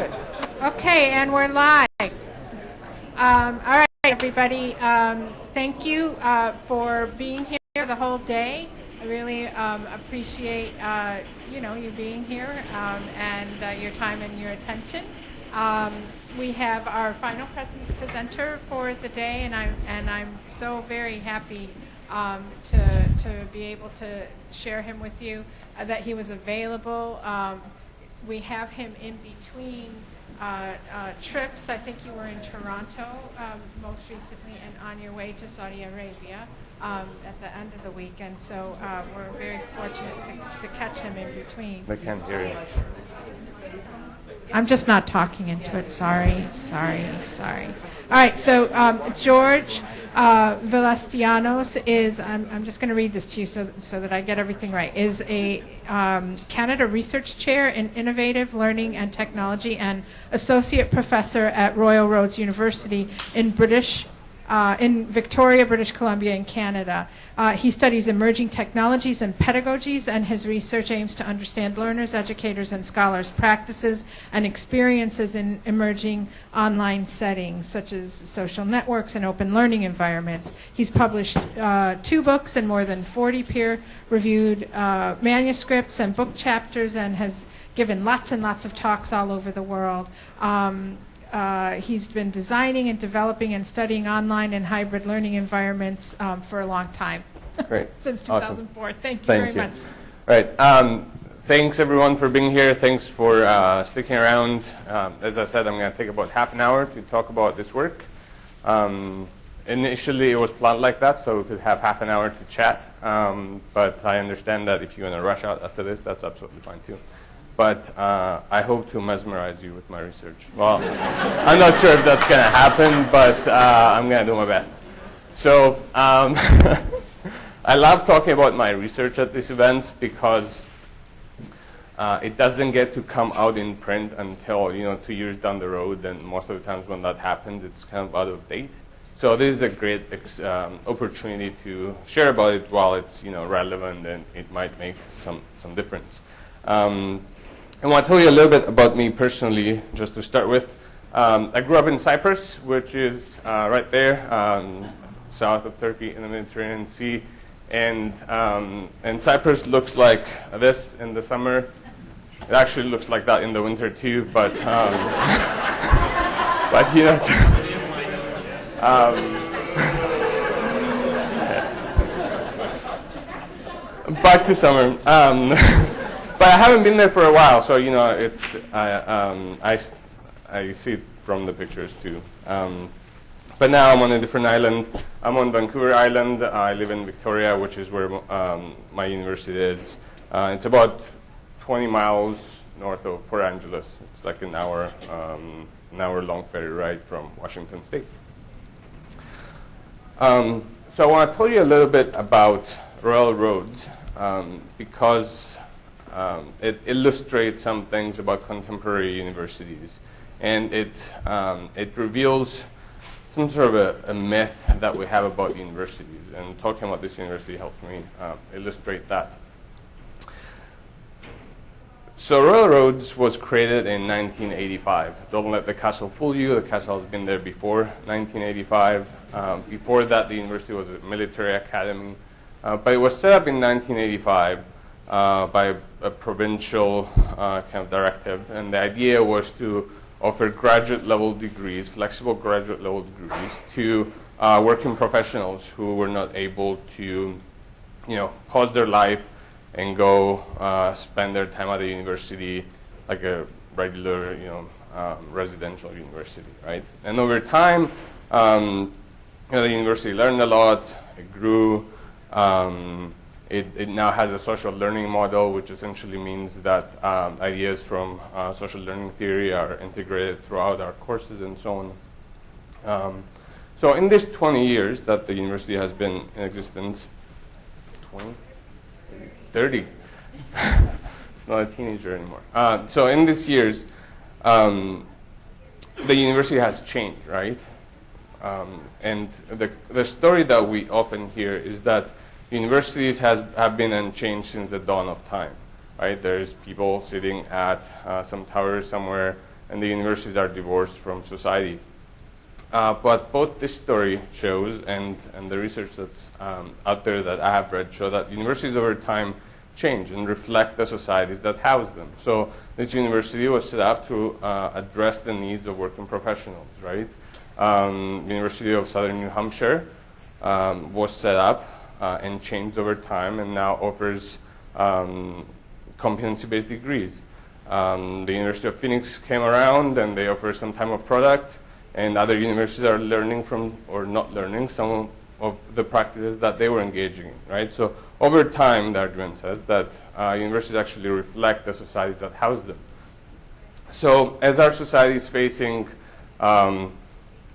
Okay, and we're live. Um, all right, everybody. Um, thank you uh, for being here the whole day. I really um, appreciate uh, you know you being here um, and uh, your time and your attention. Um, we have our final pres- presenter for the day, and I'm and I'm so very happy um, to to be able to share him with you. Uh, that he was available. Um, we have him in between uh, uh, trips. I think you were in Toronto um, most recently and on your way to Saudi Arabia um, at the end of the week. And so uh, we're very fortunate to, to catch him in between. I can't hear you. I'm just not talking into it. Sorry, sorry, sorry. All right, so um, George uh, Veletsianos is, I'm, I'm just going to read this to you so, so that I get everything right, is a um, Canada Research Chair in Innovative Learning and Technology and Associate Professor at Royal Roads University in British uh, in Victoria, British Columbia, in Canada. Uh, he studies emerging technologies and pedagogies, and his research aims to understand learners, educators, and scholars' practices and experiences in emerging online settings, such as social networks and open learning environments. He's published uh, two books and more than 40 peer-reviewed uh, manuscripts and book chapters, and has given lots and lots of talks all over the world. Um, uh, he's been designing and developing and studying online and hybrid learning environments um, for a long time. Great. Since Awesome. 2004. Thank you Thank very you. much. All right. Um, thanks everyone for being here. Thanks for uh, sticking around. Um, as I said, I'm going to take about half an hour to talk about this work. Um, initially, it was planned like that, so we could have half an hour to chat. Um, but I understand that if you want to rush out after this, that's absolutely fine too. But uh, I hope to mesmerize you with my research. Well, I'm not sure if that's going to happen, but uh, I'm going to do my best. So um, I love talking about my research at these events because uh, it doesn't get to come out in print until you know two years down the road, and most of the times when that happens, it's kind of out of date. So this is a great um, opportunity to share about it while it's you know relevant and it might make some some difference. Um, I want to tell you a little bit about me personally, just to start with. Um, I grew up in Cyprus, which is uh, right there, um, south of Turkey in the Mediterranean Sea. And, um, and Cyprus looks like this in the summer. It actually looks like that in the winter too, but, um, but you know, um, back to summer. But I haven't been there for a while, so you know, it's I, um, I, I see it from the pictures too. Um, but now I'm on a different island. I'm on Vancouver Island. I live in Victoria, which is where um, my university is. Uh, it's about 20 miles north of Port Angeles. It's like an hour, um, an hour long ferry ride from Washington State. Um, so I want to tell you a little bit about Royal Roads um, because um, it illustrates some things about contemporary universities, and it um, it reveals some sort of a, a myth that we have about universities. And talking about this university helps me uh, illustrate that. So Royal Roads was created in 1985. Don't let the castle fool you. The castle has been there before 1985. Um, before that, the university was a military academy. Uh, but it was set up in 1985 uh, by a provincial uh, kind of directive. And the idea was to offer graduate level degrees, flexible graduate level degrees, to uh, working professionals who were not able to, you know, pause their life and go uh, spend their time at the university like a regular, you know, um, residential university, right? And over time, um, you know, the university learned a lot. It grew. Um, it, it now has a social learning model, which essentially means that um, ideas from uh, social learning theory are integrated throughout our courses and so on. Um, so in these 20 years that the university has been in existence, 20, 30. it's not a teenager anymore. Uh, so in these years, um, the university has changed, right? Um, and the, the story that we often hear is that universities has, have been unchanged since the dawn of time, right? There's people sitting at uh, some tower somewhere and the universities are divorced from society. Uh, but both this story shows and, and the research that's um, out there that I have read show that universities over time change and reflect the societies that house them. So this university was set up to uh, address the needs of working professionals, right? Um, University of Southern New Hampshire um, was set up and changed over time and now offers um, competency-based degrees. Um, the University of Phoenix came around and they offer some type of product and other universities are learning from or not learning some of the practices that they were engaging in, right? So over time, the argument says that uh, universities actually reflect the societies that house them. So as our society is facing um,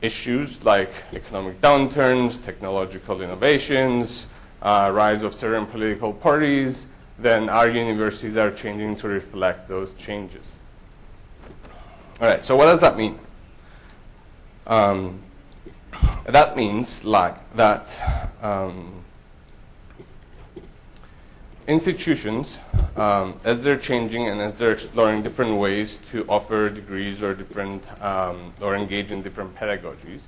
issues like economic downturns, technological innovations, uh, rise of certain political parties, then our universities are changing to reflect those changes. All right, so what does that mean? Um, that means like that um, institutions, um, as they're changing and as they're exploring different ways to offer degrees or different um, or engage in different pedagogies,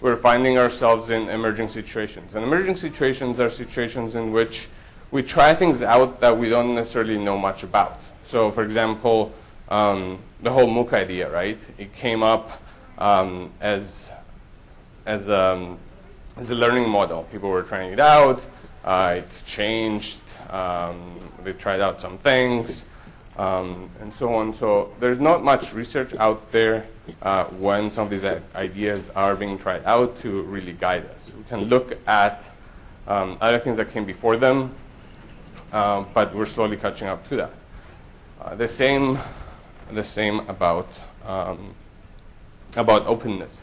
we're finding ourselves in emerging situations. And emerging situations are situations in which we try things out that we don't necessarily know much about. So, for example, um, the whole MOOC idea, right? It came up um, as as um, as a learning model. People were trying it out. Uh, it changed. Um, they tried out some things, um, and so on. So there's not much research out there uh, when some of these ideas are being tried out to really guide us. We can look at um, other things that came before them, uh, but we're slowly catching up to that. Uh, the same, the same about um, about openness.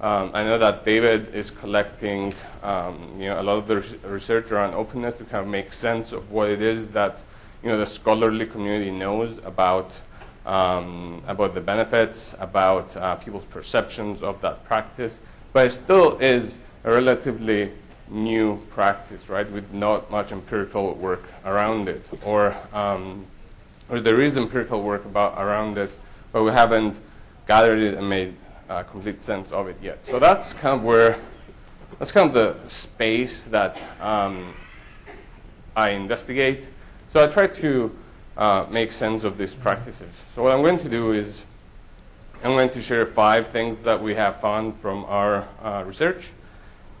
Um, I know that David is collecting um, you know, a lot of the research around openness to kind of make sense of what it is that you know, the scholarly community knows about, um, about the benefits, about uh, people's perceptions of that practice. But it still is a relatively new practice, right, with not much empirical work around it. Or, um, or there is empirical work about, around it, but we haven't gathered it and made uh, complete sense of it yet. So that's kind of where, that's kind of the space that um, I investigate. So I try to uh, make sense of these practices. So what I'm going to do is I'm going to share five things that we have found from our uh, research.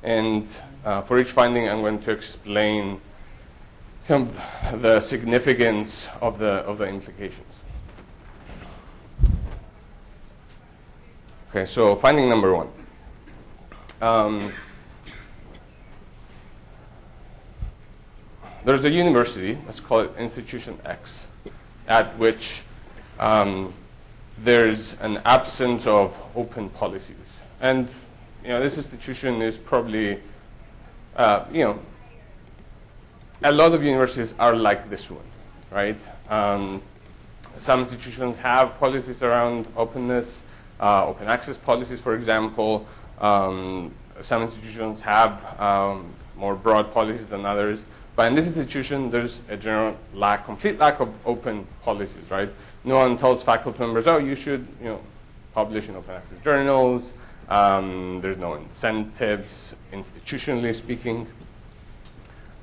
And uh, for each finding, I'm going to explain kind of the significance of the, of the implications. Okay, so finding number one. Um, there's a university, let's call it Institution X, at which um, there's an absence of open policies. And you know, this institution is probably, uh, you know, a lot of universities are like this one, right? Um, some institutions have policies around openness uh, open access policies, for example. Um, some institutions have um, more broad policies than others. But in this institution, there's a general lack, complete lack of open policies, right? No one tells faculty members, oh, you should, you know, publish in open access journals. Um, there's no incentives, institutionally speaking.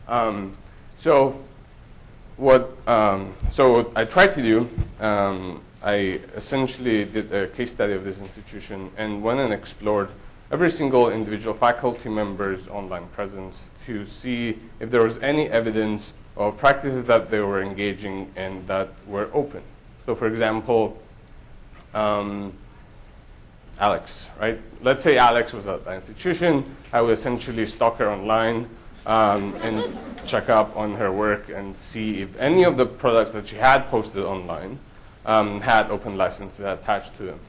Um, so what, um, so what I tried to do um, I essentially did a case study of this institution and went and explored every single individual faculty member's online presence to see if there was any evidence of practices that they were engaging in that were open. So for example, um, Alex, right? Let's say Alex was at the institution. I would essentially stalk her online um, and check up on her work and see if any of the products that she had posted online um, had open licenses attached to them.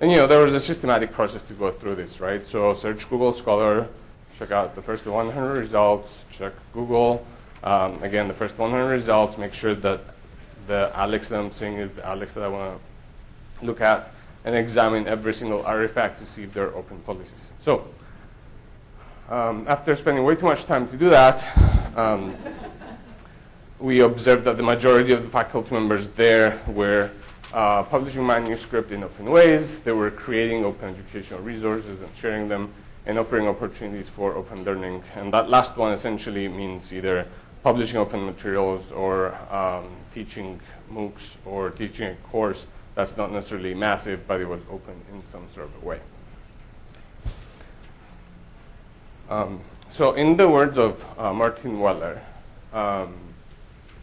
And you know, there was a systematic process to go through this, right? So search Google Scholar, check out the first 100 results, check Google. Um, again, the first 100 results, make sure that the Alex that I'm seeing is the Alex that I want to look at, and examine every single artifact to see if there are open policies. So um, after spending way too much time to do that, um, we observed that the majority of the faculty members there were uh, publishing manuscript in open ways. They were creating open educational resources and sharing them and offering opportunities for open learning. And that last one essentially means either publishing open materials or um, teaching MOOCs or teaching a course that's not necessarily massive, but it was open in some sort of a way. Um, so in the words of uh, Martin Weller, um,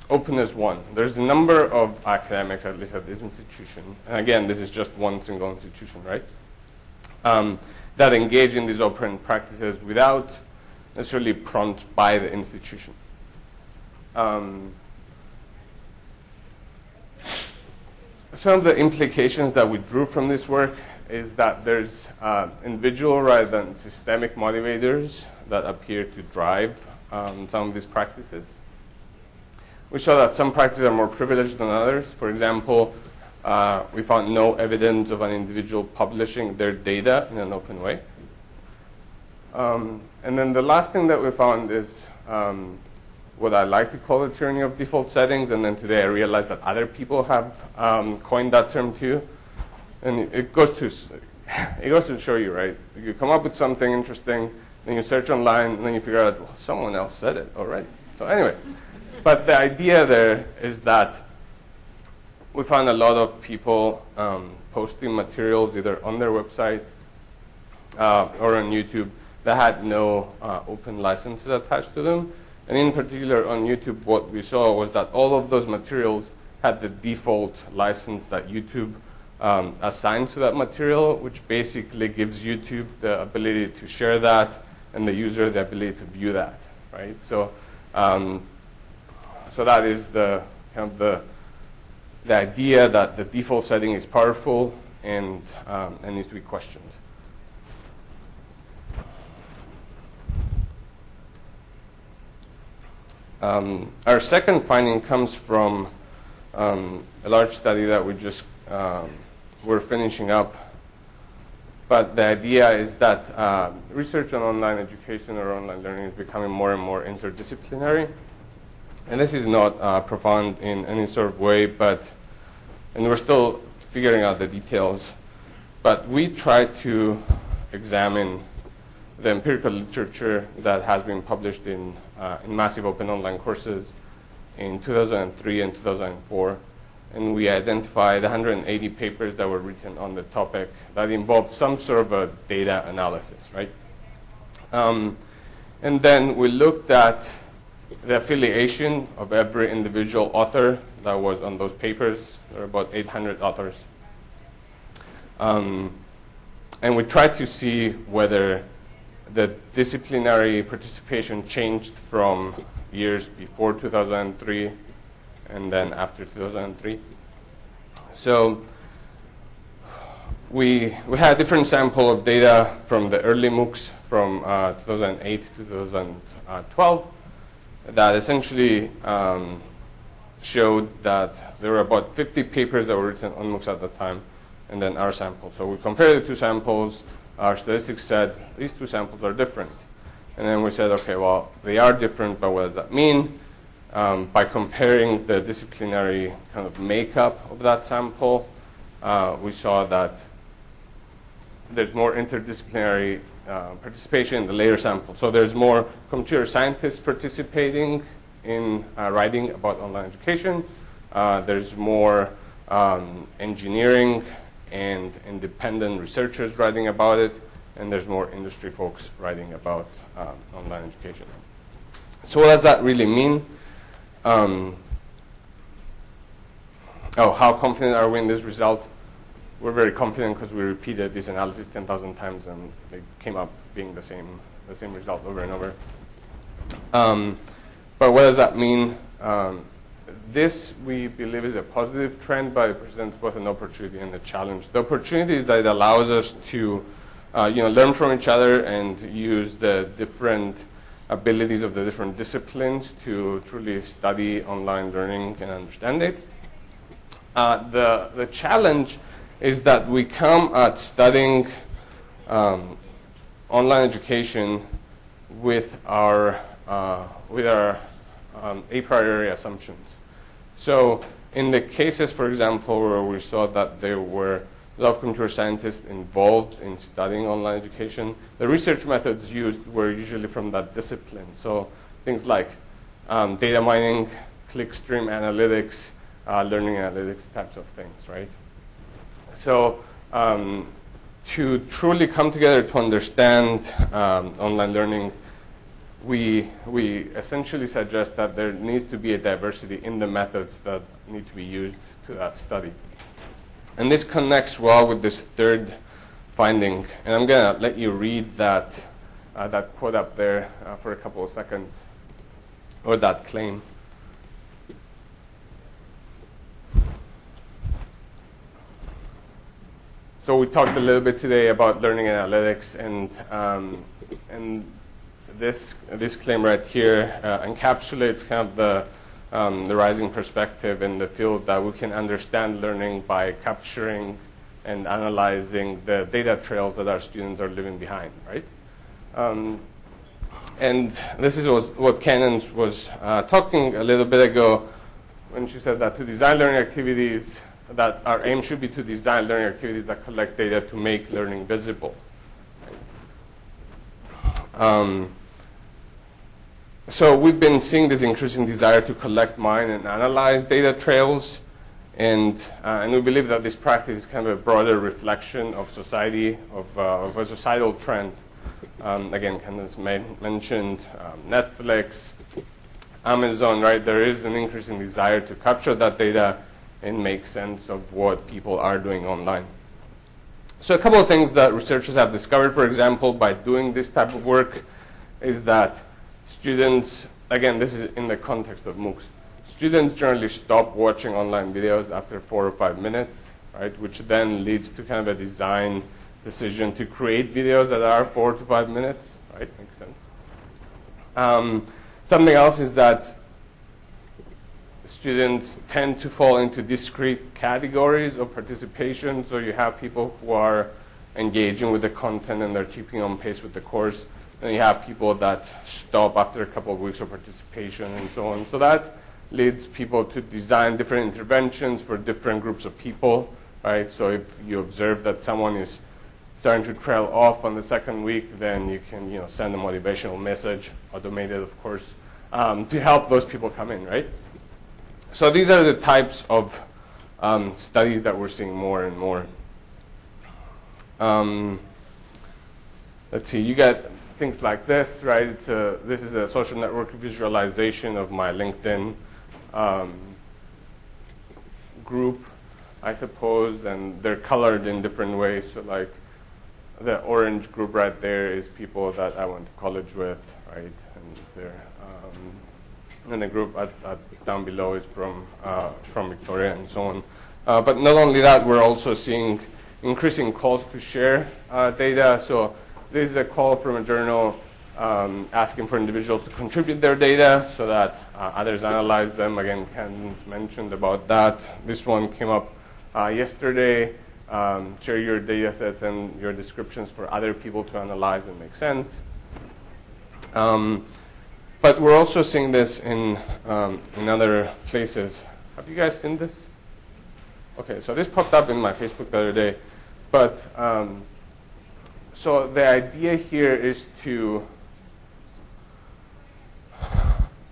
openness one. There's a number of academics, at least at this institution, and again, this is just one single institution, right? Um, that engage in these open practices without necessarily prompt by the institution. Um, some of the implications that we drew from this work is that there's uh, individual rather than systemic motivators that appear to drive um, some of these practices. We saw that some practices are more privileged than others. For example, uh, we found no evidence of an individual publishing their data in an open way. Um, and then the last thing that we found is um, what I like to call the tyranny of default settings. And then today I realized that other people have um, coined that term too. And it goes to it goes to show you, right? You come up with something interesting, then you search online, and then you figure out well, someone else said it already. So anyway, but the idea there is that we found a lot of people um, posting materials either on their website uh, or on YouTube that had no uh, open licenses attached to them. And in particular on YouTube, what we saw was that all of those materials had the default license that YouTube um, assigns to that material, which basically gives YouTube the ability to share that and the user the ability to view that, right? So, um, so that is the kind of the the idea that the default setting is powerful and, um, and needs to be questioned. Um, our second finding comes from um, a large study that we just um, were finishing up. But the idea is that uh, research on online education or online learning is becoming more and more interdisciplinary. And this is not uh, profound in any sort of way, but, and we're still figuring out the details, but we try to examine the empirical literature that has been published in, uh, in massive open online courses in 2003 and 2004. And we identified 180 papers that were written on the topic that involved some sort of a data analysis, right? Um, and then we looked at the affiliation of every individual author that was on those papers. There are about 800 authors. Um, and we tried to see whether the disciplinary participation changed from years before 2003 and then after 2003. So we, we had a different sample of data from the early MOOCs from uh, 2008 to 2012 that essentially um, showed that there were about 50 papers that were written on MOOCs at the time, and then our sample. So we compared the two samples. Our statistics said these two samples are different. And then we said, okay, well, they are different, but what does that mean? Um, by comparing the disciplinary kind of makeup of that sample, uh, we saw that there's more interdisciplinary uh, participation in the later sample. So there's more computer scientists participating in uh, writing about online education. Uh, there's more um, engineering and independent researchers writing about it, and there's more industry folks writing about um, online education. So what does that really mean? Um, oh, how confident are we in this result? we're very confident because we repeated this analysis 10,000 times and it came up being the same, the same result over and over. Um, but what does that mean? Um, this, we believe, is a positive trend, but it presents both an opportunity and a challenge. The opportunity is that it allows us to uh, you know, learn from each other and use the different abilities of the different disciplines to truly study online learning and understand it. Uh, the, the challenge is that we come at studying um, online education with our, uh, with our um, a priori assumptions. So in the cases, for example, where we saw that there were a lot of computer scientists involved in studying online education, the research methods used were usually from that discipline. So things like um, data mining, clickstream analytics, uh, learning analytics types of things, right? So um, to truly come together to understand um, online learning, we, we essentially suggest that there needs to be a diversity in the methods that need to be used to that study. And this connects well with this third finding. And I'm going to let you read that, uh, that quote up there uh, for a couple of seconds, or that claim. So we talked a little bit today about learning analytics, and, um, and this, this claim right here uh, encapsulates kind of the, um, the rising perspective in the field that we can understand learning by capturing and analyzing the data trails that our students are leaving behind, right? Um, and this is was, what Cannon was uh, talking a little bit ago when she said that to design learning activities, that our aim should be to design learning activities that collect data to make learning visible. Um, so we've been seeing this increasing desire to collect, mine, and analyze data trails, and, uh, and we believe that this practice is kind of a broader reflection of society, of, uh, of a societal trend. Um, again, Candace mentioned um, Netflix, Amazon, right? There is an increasing desire to capture that data and make sense of what people are doing online. So a couple of things that researchers have discovered, for example, by doing this type of work, is that students, again, this is in the context of MOOCs, students generally stop watching online videos after four or five minutes, right, which then leads to kind of a design decision to create videos that are four to five minutes, right, makes sense. Um, something else is that students tend to fall into discrete categories of participation. So you have people who are engaging with the content and they're keeping on pace with the course. And you have people that stop after a couple of weeks of participation and so on. So that leads people to design different interventions for different groups of people, right? So if you observe that someone is starting to trail off on the second week, then you can you know, send a motivational message, automated of course, um, to help those people come in, right? So these are the types of um, studies that we're seeing more and more. Um, let's see, you get things like this, right? A, this is a social network visualization of my LinkedIn um, group, I suppose, and they're colored in different ways. So like the orange group right there is people that I went to college with, right? And they're and the group at, at down below is from, uh, from Victoria and so on. Uh, but not only that, we're also seeing increasing calls to share uh, data. So this is a call from a journal um, asking for individuals to contribute their data so that uh, others analyze them. Again, Ken mentioned about that. This one came up uh, yesterday. Um, share your data sets and your descriptions for other people to analyze and make sense. Um, but we're also seeing this in, um, in other places. Have you guys seen this? Okay, so this popped up in my Facebook the other day. But um, so the idea here is to,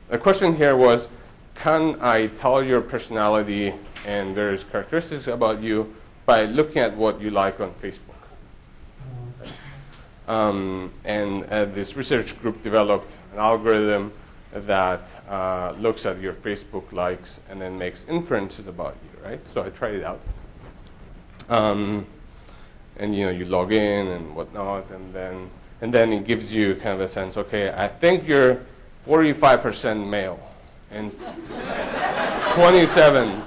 the question here was, can I tell your personality and various characteristics about you by looking at what you like on Facebook? Um, and uh, this research group developed an algorithm that uh, looks at your Facebook likes and then makes inferences about you, right? So I tried it out. Um, and you know, you log in and whatnot, and then and then it gives you kind of a sense. Okay, I think you're 45% male, and 27.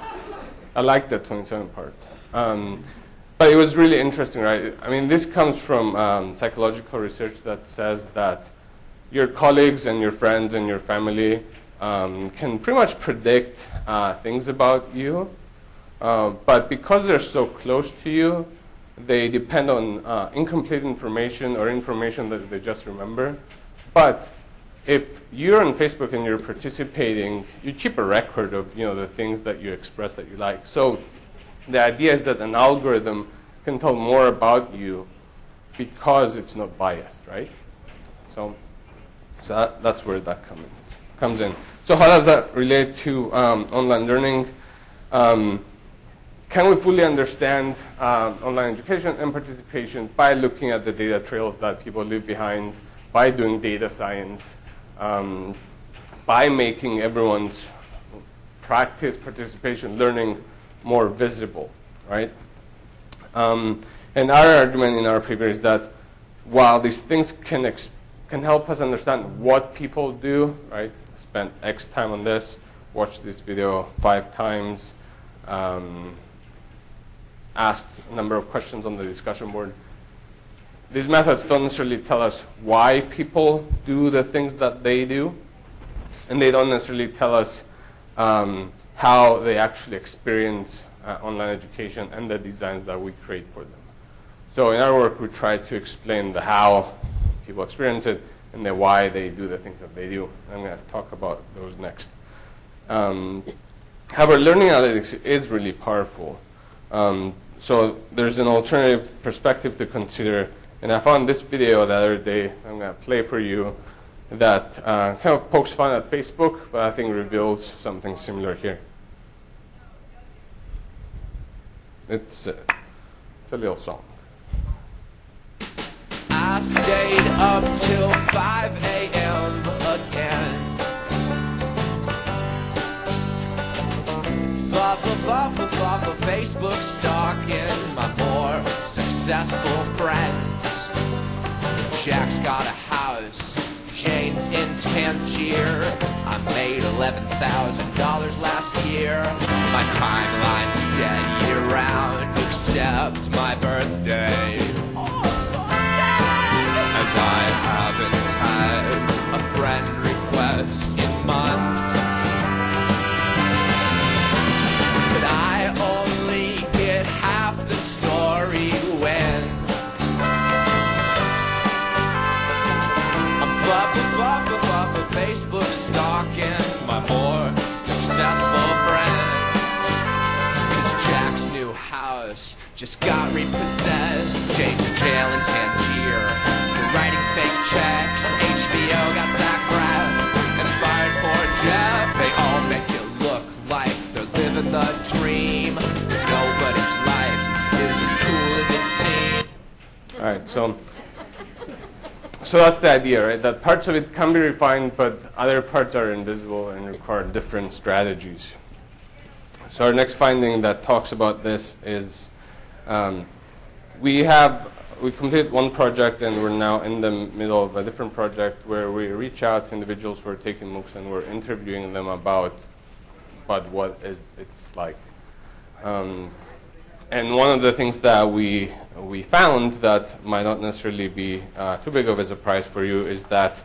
I like that 27 part. Um, but it was really interesting, right? I mean, this comes from um, psychological research that says that your colleagues and your friends and your family um, can pretty much predict uh, things about you. Uh, but because they're so close to you, they depend on uh, incomplete information or information that they just remember. But if you're on Facebook and you're participating, you keep a record of you know the things that you express that you like. So the idea is that an algorithm can tell more about you because it's not biased, right? So, so that, that's where that comes comes in. So how does that relate to um, online learning? Um, can we fully understand um, online education and participation by looking at the data trails that people leave behind, by doing data science, um, by making everyone's practice, participation, learning more visible, right? Um, and our argument in our paper is that while these things can, can help us understand what people do, right? Spend X time on this, watch this video five times, um, asked a number of questions on the discussion board. These methods don't necessarily tell us why people do the things that they do, and they don't necessarily tell us um, how they actually experience uh, online education and the designs that we create for them. So in our work, we try to explain the how people experience it and the why they do the things that they do. I'm going to talk about those next. Um, however, learning analytics is really powerful. Um, so there's an alternative perspective to consider. And I found this video the other day, I'm going to play for you, that uh, kind of pokes fun at Facebook, but I think reveals something similar here. It's, uh, it's a little song. I stayed up till 5 a.m. Fa fa fa Facebook stalking my more successful friends. Jack's got a house, Jane's in Tangier. I made $11,000 last year. My timeline's dead year round, except my birthday. Just got repossessed. Jane's in jail in Tangier for writing fake checks. HBO got Zach Braff and fired poor Jeff. They all make it look like they're living the dream. But nobody's life is as cool as it seems. All right, so so that's the idea, right? That parts of it can be refined, but other parts are invisible and require different strategies. So our next finding that talks about this is um, we have we completed one project and we're now in the middle of a different project where we reach out to individuals who are taking MOOCs and we're interviewing them about about what is, it's like. Um, and one of the things that we we found that might not necessarily be uh, too big of a surprise for you is that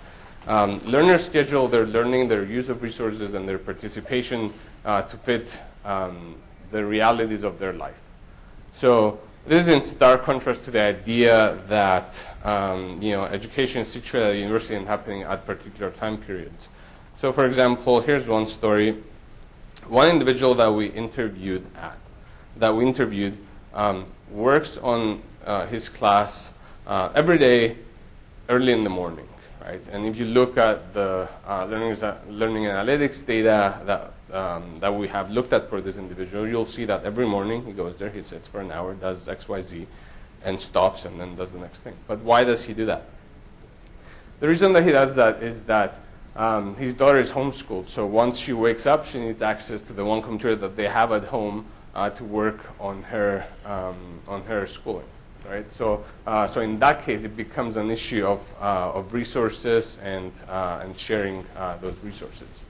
um, learners schedule their learning, their use of resources, and their participation uh, to fit um, the realities of their life. So this is in stark contrast to the idea that um, you know education is situated at university and happening at particular time periods. So, for example, here's one story. One individual that we interviewed at that we interviewed um, works on uh, his class uh, every day early in the morning, right? And if you look at the uh, learning, learning analytics data that, um, that we have looked at for this individual, you'll see that every morning he goes there, he sits for an hour, does X, Y, Z, and stops and then does the next thing. But why does he do that? The reason that he does that is that um, his daughter is homeschooled, so once she wakes up, she needs access to the one computer that they have at home uh, to work on her um, on her schooling. Right. So uh, so in that case, it becomes an issue of uh, of resources and uh, and sharing uh, those resources.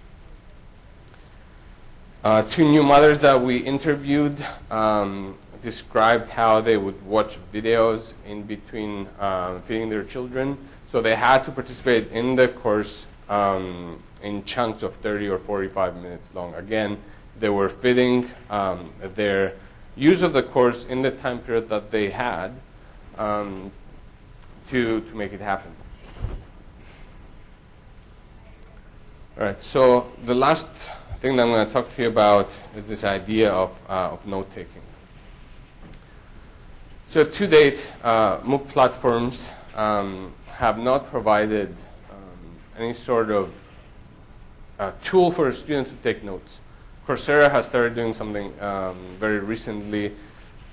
Uh, two new mothers that we interviewed um, described how they would watch videos in between um, feeding their children. So they had to participate in the course um, in chunks of 30 or 45 minutes long. Again, they were fitting um, their use of the course in the time period that they had um, to, to make it happen. All right, so the last thing that I'm going to talk to you about is this idea of, uh, of note taking. So, to date, uh, MOOC platforms um, have not provided um, any sort of uh, tool for students to take notes. Coursera has started doing something um, very recently,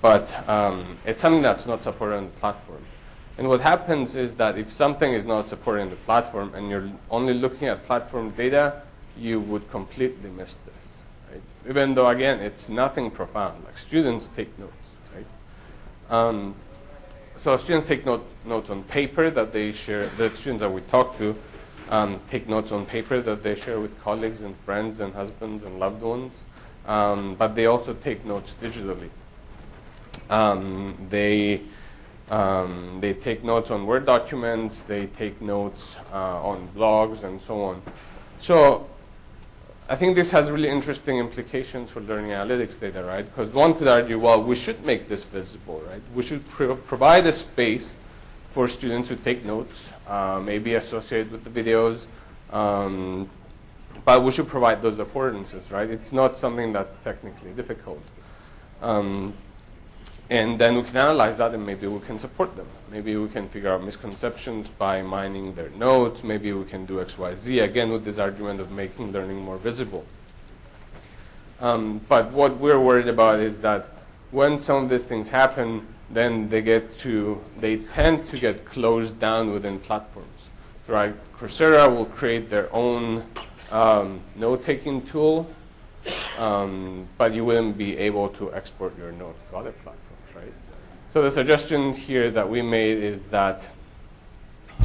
but um, it's something that's not supported on the platform. And what happens is that if something is not supported in the platform and you're only looking at platform data, you would completely miss this. Right? Even though, again, it's nothing profound. Like students take notes. Right? Um, so students take note, notes on paper that they share. The students that we talk to um, take notes on paper that they share with colleagues and friends and husbands and loved ones. Um, but they also take notes digitally. Um, they um, they take notes on Word documents. They take notes uh, on blogs and so on. So I think this has really interesting implications for learning analytics data, right? Because one could argue, well, we should make this visible, right? We should pro provide a space for students to take notes, uh, maybe associate with the videos, um, but we should provide those affordances, right? It's not something that's technically difficult. Um, and then we can analyze that and maybe we can support them. Maybe we can figure out misconceptions by mining their notes. Maybe we can do X, Y, Z, again with this argument of making learning more visible. Um, but what we're worried about is that when some of these things happen, then they get to, they tend to get closed down within platforms. Right? Coursera will create their own um, note-taking tool, um, but you wouldn't be able to export your notes to other platforms? So the suggestion here that we made is that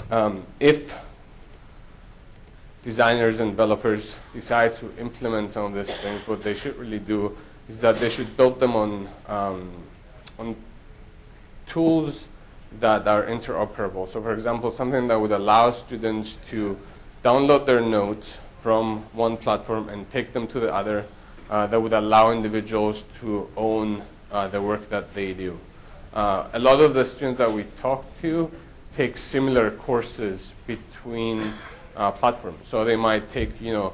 um, if designers and developers decide to implement some of these things, what they should really do is that they should build them on, um, on tools that are interoperable. So for example, something that would allow students to download their notes from one platform and take them to the other, uh, that would allow individuals to own uh, the work that they do. Uh, a lot of the students that we talk to take similar courses between uh, platforms. So they might take, you know,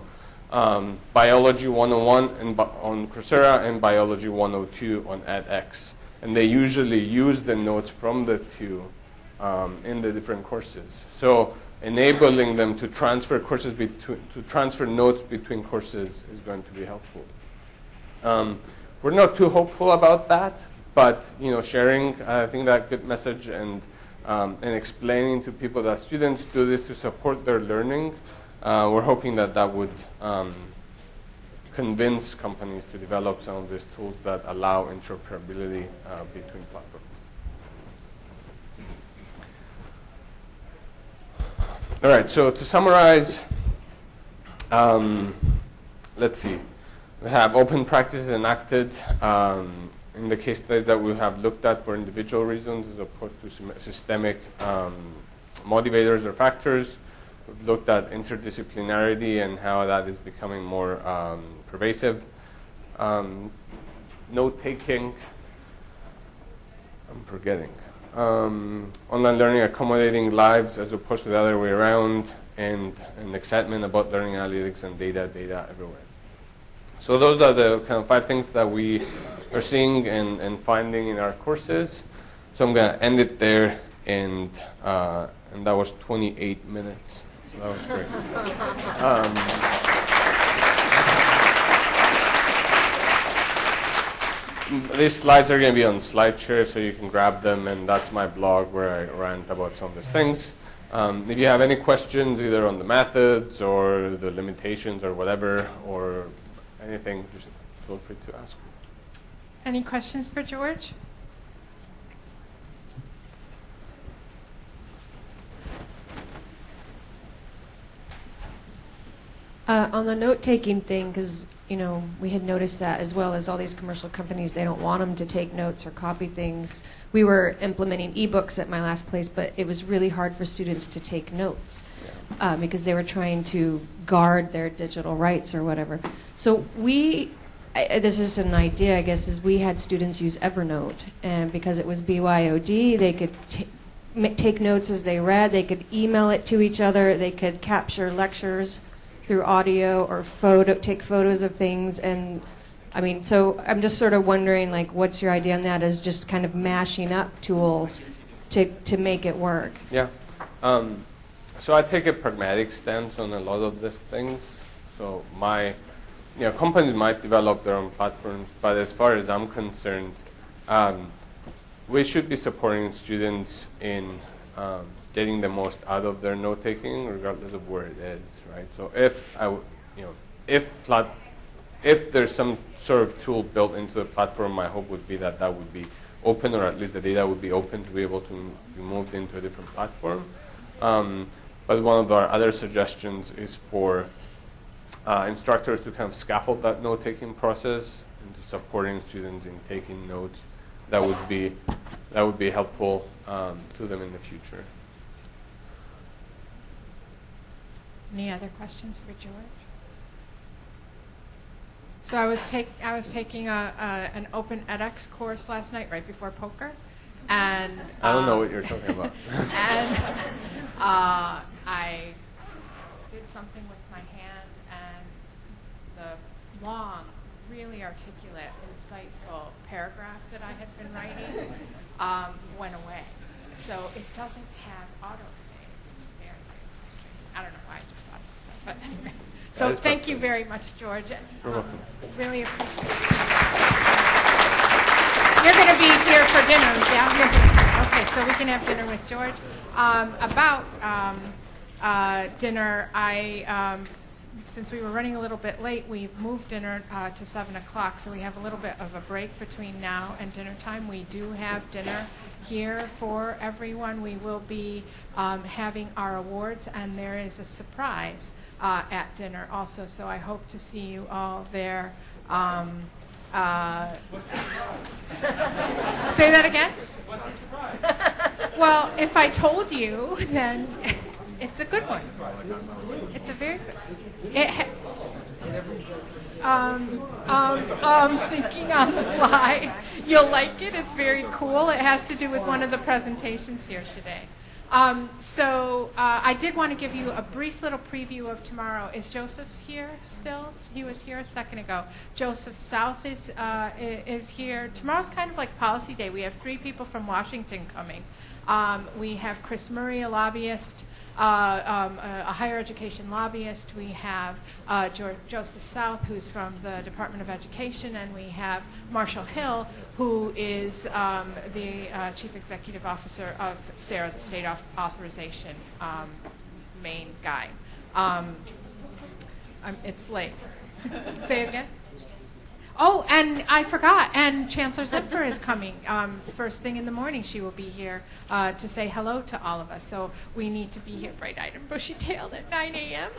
um, Biology 101 and on Coursera and Biology 102 on edX. And they usually use the notes from the two um, in the different courses. So enabling them to transfer courses between, to transfer notes between courses is going to be helpful. Um, we're not too hopeful about that, but you know, sharing, I think that good message and um, and explaining to people that students do this to support their learning, uh, we're hoping that that would um, convince companies to develop some of these tools that allow interoperability uh, between platforms. All right, so to summarize, um, let's see. We have open practices enacted um, in the case studies that we have looked at for individual reasons as opposed to systemic um, motivators or factors. We've looked at interdisciplinarity and how that is becoming more um, pervasive. Um, note taking, I'm forgetting. Um, online learning accommodating lives as opposed to the other way around, and, and excitement about learning analytics and data, data everywhere. So those are the kind of five things that we are seeing and, and finding in our courses. So I'm going to end it there, and, uh, and that was 28 minutes. So that was great. Um, these slides are going to be on SlideShare, so you can grab them, and that's my blog where I rant about some of these things. Um, if you have any questions, either on the methods or the limitations or whatever, or anything, just feel free to ask. Any questions for George? Uh, on the note-taking thing, because you know we had noticed that as well as all these commercial companies, they don't want them to take notes or copy things. We were implementing ebooks at my last place, but it was really hard for students to take notes uh, because they were trying to guard their digital rights or whatever. So we, I, this is an idea, I guess, is we had students use Evernote, and because it was BYOD, they could take notes as they read, they could email it to each other, they could capture lectures through audio or photo, take photos of things and I mean, so I'm just sort of wondering, like, what's your idea on that? Is just kind of mashing up tools to to make it work? Yeah. Um, so I take a pragmatic stance on a lot of these things. So my, you know, companies might develop their own platforms, but as far as I'm concerned, um, we should be supporting students in um, getting the most out of their note taking, regardless of where it is, right? So if I, you know, if plat, if there's some sort of tool built into the platform, my hope would be that that would be open, or at least the data would be open to be able to be moved into a different platform. Um, but one of our other suggestions is for uh, instructors to kind of scaffold that note-taking process into supporting students in taking notes. That would be that would be helpful um, to them in the future. Any other questions for George? So I was take I was taking a, a an open edX course last night right before poker, and I don't know um, what you're talking about. and uh, I did something with my hand, and the long, really articulate, insightful paragraph that I had been writing um, went away. So it doesn't have autosave. It's very, very frustrating. I don't know why I just thought of that, but anyway. So thank you very much, George. You're Um, welcome. Really appreciate it. You're going to be here for dinner, yeah? Okay, so we can have dinner with George. Um, about um, uh, dinner, I, um, since we were running a little bit late, we moved dinner uh, to 7 o'clock, so we have a little bit of a break between now and dinner time. We do have dinner here for everyone. We will be um, having our awards, and there is a surprise uh, at dinner also, so I hope to see you all there. Um, uh, Say that again? What's the surprise? Well, if I told you, then it's a good one. It's a very good. It um, um, um, thinking on the fly. You'll like it. It's very cool. It has to do with one of the presentations here today. Um, so uh, I did want to give you a brief little preview of tomorrow. Is Joseph here still? He was here a second ago. Joseph South is uh, is here. Tomorrow's kind of like policy day. We have three people from Washington coming. Um, we have Chris Murray, a lobbyist, um, a, a higher education lobbyist. We have uh, jo- Joseph South, who's from the Department of Education, and we have Marshall Hill, who is um, the uh, chief executive officer of SARA, the state Auth- authorization um, main guy. Um, it's late. Say it again. Oh, and I forgot. And Chancellor Zimpher is coming. Um, first thing in the morning, she will be here uh, to say hello to all of us. So we need to be here bright-eyed and bushy-tailed at 9 a.m.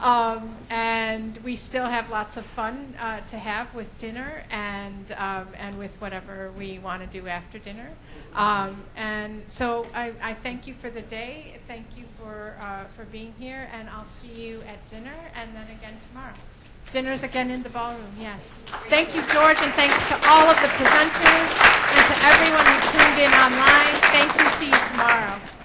Um, and we still have lots of fun uh, to have with dinner and um, and with whatever we want to do after dinner. Um, and so I, I thank you for the day. Thank you for uh, for being here, and I'll see you at dinner and then again tomorrow. Dinner's again in the ballroom, yes. Thank you, George, and thanks to all of the presenters and to everyone who tuned in online. Thank you. See you tomorrow.